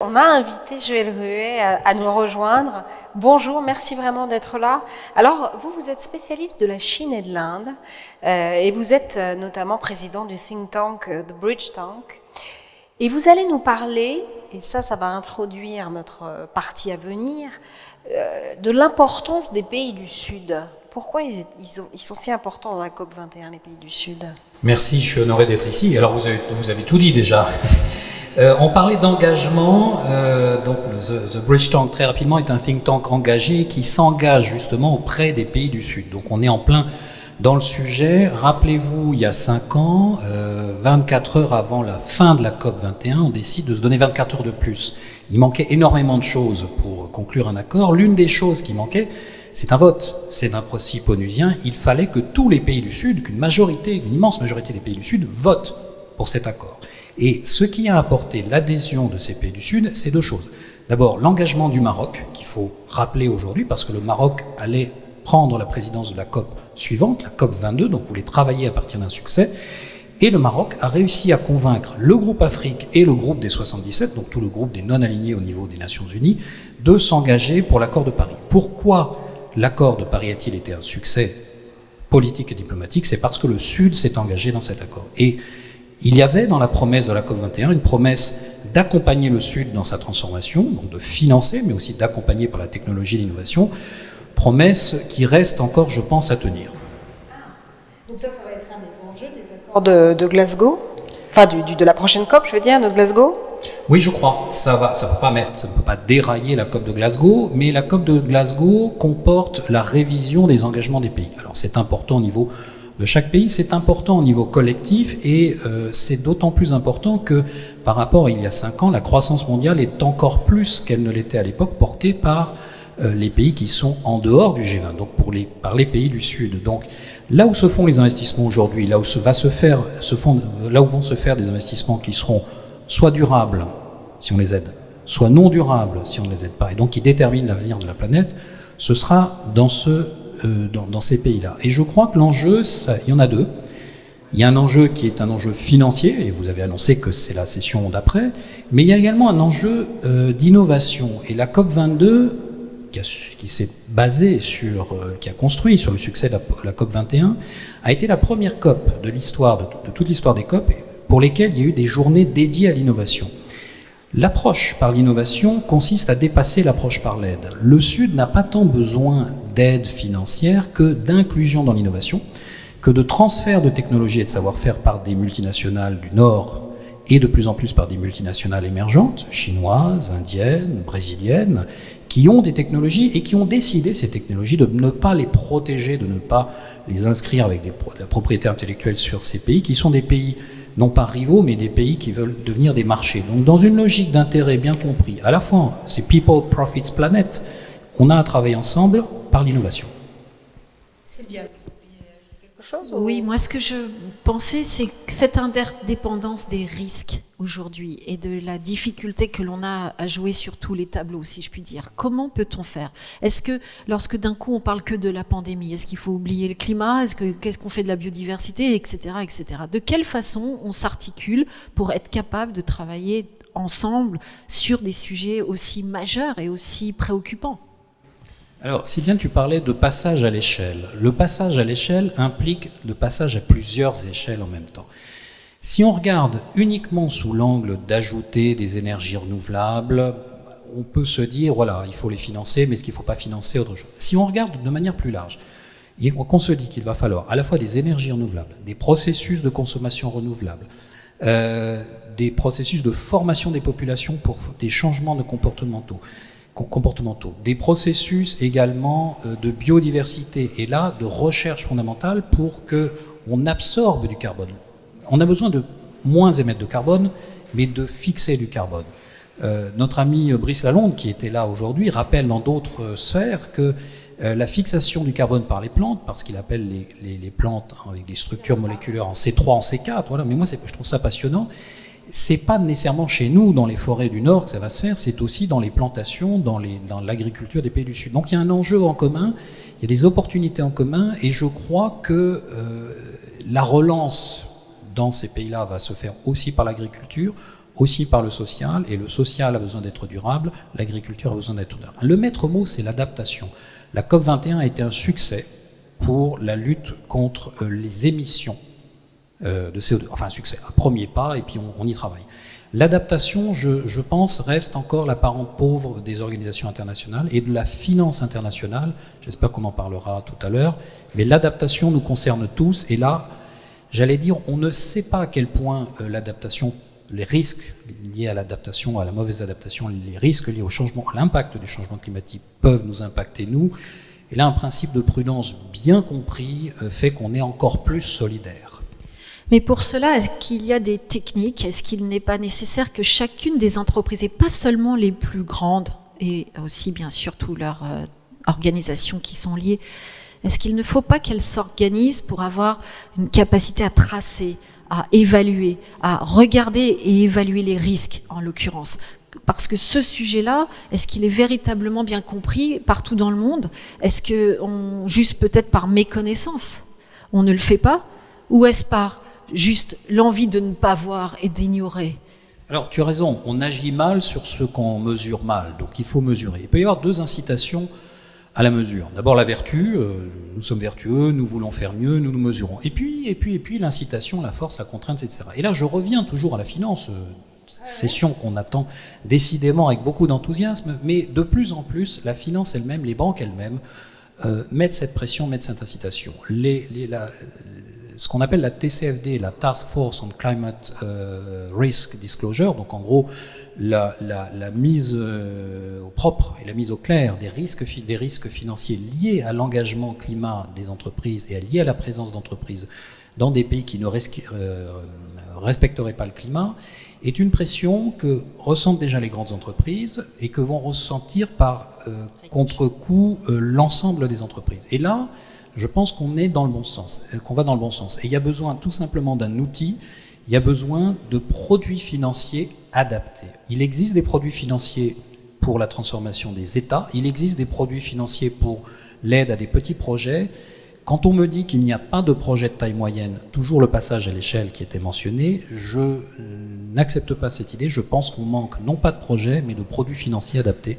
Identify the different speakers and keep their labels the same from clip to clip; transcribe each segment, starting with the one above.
Speaker 1: On a invité Joël Ruet à, nous rejoindre. Bonjour, merci vraiment d'être là. Alors, vous, vous êtes spécialiste de la Chine et de l'Inde, euh, et vous êtes euh, notamment président du think tank euh, The Bridge Tank. Et vous allez nous parler, et ça, ça va introduire notre partie à venir, de l'importance des pays du Sud. Pourquoi ils, sont si importants dans la COP 21, les pays du Sud?
Speaker 2: Merci, je suis honoré d'être ici. Alors, vous avez tout dit déjà. Euh, on parlait d'engagement, euh, donc the, Bridge Tank très rapidement est un think tank engagé qui s'engage justement auprès des pays du Sud. Donc on est en plein dans le sujet. Rappelez-vous, il y a 5 ans, euh, 24 heures avant la fin de la COP 21, on décide de se donner 24 heures de plus. Il manquait énormément de choses pour conclure un accord. L'une des choses qui manquait, c'est un vote. C'est un principe onusien. Il fallait que tous les pays du Sud, qu'une majorité, une immense majorité des pays du Sud votent pour cet accord. Et ce qui a apporté l'adhésion de ces pays du Sud, c'est deux choses. D'abord, l'engagement du Maroc, qu'il faut rappeler aujourd'hui, parce que le Maroc allait prendre la présidence de la COP suivante, la COP 22, donc voulait travailler à partir d'un succès. Et le Maroc a réussi à convaincre le groupe Afrique et le groupe des 77, donc tout le groupe des non-alignés au niveau des Nations Unies, de s'engager pour l'accord de Paris. Pourquoi l'accord de Paris a-t-il été un succès politique et diplomatique? C'est parce que le Sud s'est engagé dans cet accord. Et il y avait dans la promesse de la COP21 une promesse d'accompagner le Sud dans sa transformation, donc de financer, mais aussi d'accompagner par la technologie et l'innovation, promesse qui reste encore, je pense, à tenir.
Speaker 1: Donc ça, ça va être un des enjeux des accords de, Glasgow? Enfin, du, de la prochaine COP, je veux dire, de Glasgow?
Speaker 2: Oui, je crois. Ça va, ça peut pas mettre, ça ne peut pas dérailler la COP de Glasgow, mais la COP de Glasgow comporte la révision des engagements des pays. Alors c'est important au niveau de chaque pays. C'est important au niveau collectif et euh, c'est d'autant plus important que par rapport à il y a cinq ans, la croissance mondiale est encore plus qu'elle ne l'était à l'époque portée par euh, les pays qui sont en dehors du G20, donc par les pays du Sud. Donc là où se font les investissements aujourd'hui, là où se va se faire, se font, là où vont se faire des investissements qui seront soit durables si on les aide, soit non durables si on ne les aide pas, et donc qui déterminent l'avenir de la planète, ce sera dans ce euh, dans, ces pays-là. Et je crois que l'enjeu, il y en a deux. Il y a un enjeu qui est un enjeu financier, et vous avez annoncé que c'est la session d'après, mais il y a également un enjeu euh, d'innovation. Et la COP22, qui, s'est basée sur, euh, qui a construit sur le succès de la, COP21, a été la première COP de l'histoire, de, de toute l'histoire des COP, pour lesquelles il y a eu des journées dédiées à l'innovation. L'approche par l'innovation consiste à dépasser l'approche par l'aide. Le Sud n'a pas tant besoin d'aide financière que d'inclusion dans l'innovation, que de transfert de technologies et de savoir-faire par des multinationales du Nord et de plus en plus par des multinationales émergentes, chinoises, indiennes, brésiliennes, qui ont des technologies et qui ont décidé, ces technologies, de ne pas les protéger, de ne pas les inscrire avec des, la propriété intellectuelle sur ces pays, qui sont des pays non pas rivaux, mais des pays qui veulent devenir des marchés. Donc dans une logique d'intérêt bien compris, à la fois c'est People, Profits, Planet, on a à travailler ensemble par l'innovation.
Speaker 3: Sylvia, quelque chose Oui, moi ce que je pensais, c'est cette interdépendance des risques aujourd'hui et de la difficulté que l'on a à jouer sur tous les tableaux, si je puis dire. Comment peut-on faire? Est-ce que lorsque d'un coup on parle que de la pandémie, est-ce qu'il faut oublier le climat? Est-ce que qu'est-ce qu'on fait de la biodiversité, etc., etc. De quelle façon on s'articule pour être capable de travailler ensemble sur des sujets aussi majeurs et aussi préoccupants?
Speaker 2: Alors, bien tu parlais de passage à l'échelle. Le passage à l'échelle implique le passage à plusieurs échelles en même temps. Si on regarde uniquement sous l'angle d'ajouter des énergies renouvelables, on peut se dire, voilà, il faut les financer, mais est-ce qu'il ne faut pas financer autre chose? Si on regarde de manière plus large, qu'on se dit qu'il va falloir à la fois des énergies renouvelables, des processus de consommation renouvelables, euh, des processus de formation des populations pour des changements de comportementaux, comportementaux, des processus également euh, de biodiversité et là de recherche fondamentale pour que on absorbe du carbone. On a besoin de moins émettre de carbone, mais de fixer du carbone. Euh, notre ami Brice Lalonde, qui était là aujourd'hui, rappelle dans d'autres sphères que euh, la fixation du carbone par les plantes, parce qu'il appelle les, plantes avec des structures moléculaires en C3, en C4, voilà, mais moi je trouve ça passionnant, c'est pas nécessairement chez nous, dans les forêts du Nord, que ça va se faire, c'est aussi dans les plantations, dans l'agriculture des pays du Sud. Donc il y a un enjeu en commun, il y a des opportunités en commun, et je crois que euh, la relance dans ces pays-là va se faire aussi par l'agriculture, aussi par le social, et le social a besoin d'être durable, l'agriculture a besoin d'être durable. Le maître mot, c'est l'adaptation. La COP21 a été un succès pour la lutte contre euh, les émissions de CO2. Enfin, un succès, un premier pas, et puis on, y travaille. L'adaptation, je, pense, reste encore la parente pauvre des organisations internationales et de la finance internationale. J'espère qu'on en parlera tout à l'heure. Mais l'adaptation nous concerne tous. Et là, j'allais dire, on ne sait pas à quel point euh, l'adaptation, les risques liés à l'adaptation, à la mauvaise adaptation, les risques liés au changement, à l'impact du changement climatique peuvent nous impacter nous. Et là, un principe de prudence bien compris euh, fait qu'on est encore plus solidaire.
Speaker 3: Mais pour cela, est-ce qu'il y a des techniques? Est-ce qu'il n'est pas nécessaire que chacune des entreprises, et pas seulement les plus grandes, et aussi bien sûr toutes leurs euh, organisations qui sont liées, est-ce qu'il ne faut pas qu'elles s'organisent pour avoir une capacité à tracer, à évaluer, à regarder et évaluer les risques en l'occurrence? Parce que ce sujet-là, est-ce qu'il est véritablement bien compris partout dans le monde? Est-ce que, on, juste peut-être par méconnaissance, on ne le fait pas? Ou est-ce par juste l'envie de ne pas voir et d'ignorer
Speaker 2: Alors, tu as raison, on agit mal sur ce qu'on mesure mal, donc il faut mesurer. Il peut y avoir deux incitations à la mesure. D'abord la vertu, euh, nous sommes vertueux, nous voulons faire mieux, nous nous mesurons. Et puis, et puis, et puis l'incitation, la force, la contrainte, etc. Et là, je reviens toujours à la finance, euh, session qu'on attend décidément avec beaucoup d'enthousiasme, mais de plus en plus, la finance elle-même, les banques elles-mêmes, euh, mettent cette pression, mettent cette incitation. Les, ce qu'on appelle la TCFD, la Task Force on Climate euh, Risk Disclosure, donc en gros la, la, la mise euh, au propre et la mise au clair des risques, des risques financiers liés à l'engagement climat des entreprises et liés à la présence d'entreprises dans des pays qui ne euh, respecteraient pas le climat, est une pression que ressentent déjà les grandes entreprises et que vont ressentir par euh, contre-coup euh, l'ensemble des entreprises. Et là, je pense qu'on est dans le bon sens, euh, qu'on va dans le bon sens. Et il y a besoin tout simplement d'un outil, il y a besoin de produits financiers adaptés. Il existe des produits financiers pour la transformation des États, il existe des produits financiers pour l'aide à des petits projets, quand on me dit qu'il n'y a pas de projet de taille moyenne, toujours le passage à l'échelle qui était mentionné, je euh, n'accepte pas cette idée. Je pense qu'on manque non pas de projets, mais de produits financiers adaptés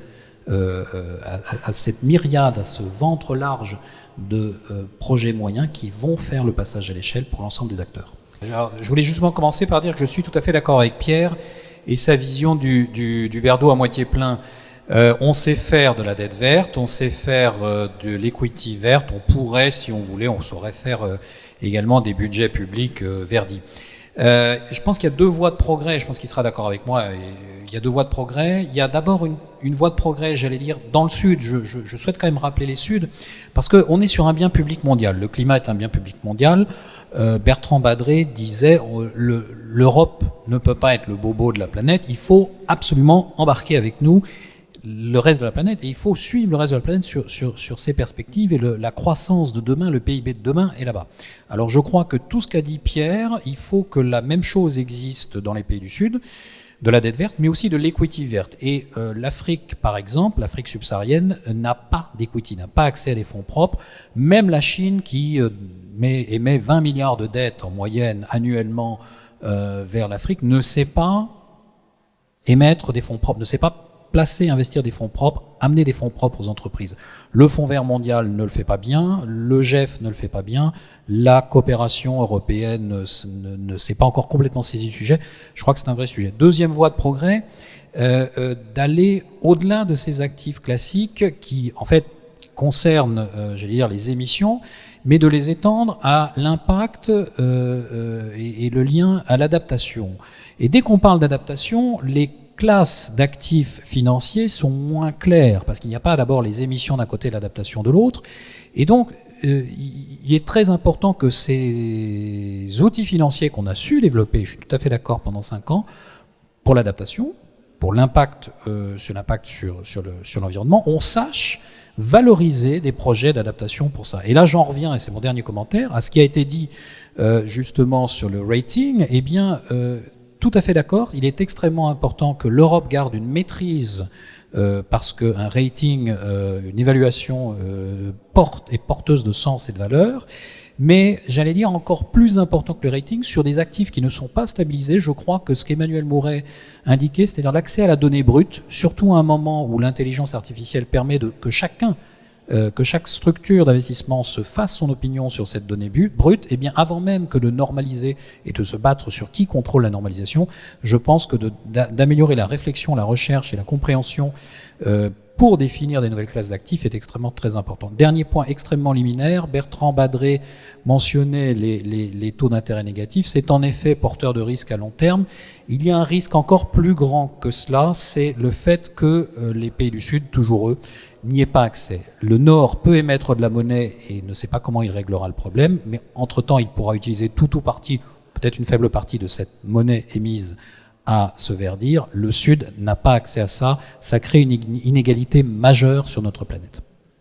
Speaker 2: euh, euh, à, cette myriade, à ce ventre large de projets moyens qui vont faire le passage à l'échelle pour l'ensemble des acteurs. je voulais justement commencer par dire que je suis tout à fait d'accord avec Pierre et sa vision du, du, du verre d'eau à moitié plein. Euh, on sait faire de la dette verte, on sait faire euh, de l'equity verte, on pourrait, si on voulait, on saurait faire euh, également des budgets publics verdis. Je pense qu'il y a deux voies de progrès, je pense qu'il sera d'accord avec moi, il y a deux voies de progrès. Il y a d'abord une, voie de progrès, j'allais dire, dans le Sud, je, souhaite quand même rappeler les Suds, parce qu'on est sur un bien public mondial, le climat est un bien public mondial. Bertrand Badré disait, l'Europe ne peut pas être le bobo de la planète, il faut absolument embarquer avec nous le reste de la planète et il faut suivre le reste de la planète sur, sur, sur ces perspectives et le, la croissance de demain, le PIB de demain est là-bas. Alors je crois que tout ce qu'a dit Pierre, il faut que la même chose existe dans les pays du Sud, de la dette verte, mais aussi de l'equity verte. Et euh, l'Afrique, par exemple, l'Afrique subsaharienne, n'a pas d'equity, n'a pas accès à des fonds propres. Même la Chine, qui euh, met, émet 20 milliards de dettes en moyenne annuellement euh, vers l'Afrique, ne sait pas émettre des fonds propres, ne sait pas placer, investir des fonds propres, amener des fonds propres aux entreprises. Le Fonds vert mondial ne le fait pas bien, le GEF ne le fait pas bien, la coopération européenne ne, s'est pas encore complètement saisie du sujet. Je crois que c'est un vrai sujet. Deuxième voie de progrès, euh, euh, d'aller au-delà de ces actifs classiques qui, en fait, concernent, euh, j'allais dire, les émissions, mais de les étendre à l'impact euh, et, et le lien à l'adaptation. Et dès qu'on parle d'adaptation, les classes d'actifs financiers sont moins claires, parce qu'il n'y a pas d'abord les émissions d'un côté et l'adaptation de l'autre. Et donc, euh, il est très important que ces outils financiers qu'on a su développer, je suis tout à fait d'accord, pendant cinq ans, pour l'adaptation, pour l'impact euh, sur sur, sur, le, sur l'environnement, on sache valoriser des projets d'adaptation pour ça. Et là, j'en reviens, et c'est mon dernier commentaire, à ce qui a été dit euh, justement sur le rating. Eh bien, tout à fait d'accord. Il est extrêmement important que l'Europe garde une maîtrise euh, parce qu'un rating, euh, une évaluation euh, porte est porteuse de sens et de valeur. mais j'allais dire encore plus important que le rating, sur des actifs qui ne sont pas stabilisés, je crois que ce qu'Emmanuel Mouret indiquait, c'est-à-dire l'accès à la donnée brute, surtout à un moment où l'intelligence artificielle permet de, que chacun euh, que chaque structure d'investissement se fasse son opinion sur cette donnée brute, et eh bien avant même que de normaliser et de se battre sur qui contrôle la normalisation, je pense que d'améliorer la réflexion, la recherche et la compréhension euh, pour définir des nouvelles classes d'actifs est extrêmement très important. Dernier point extrêmement liminaire, Bertrand Badré mentionnait les, taux d'intérêt négatifs. C'est en effet porteur de risque à long terme. Il y a un risque encore plus grand que cela, c'est le fait que euh, les pays du Sud, toujours eux, n'y aient pas accès. Le Nord peut émettre de la monnaie et ne sait pas comment il réglera le problème, mais entre-temps, il pourra utiliser tout ou partie, peut-être une faible partie de cette monnaie émise à se verdir. Le Sud n'a pas accès à ça. Ça crée une inégalité majeure sur notre planète.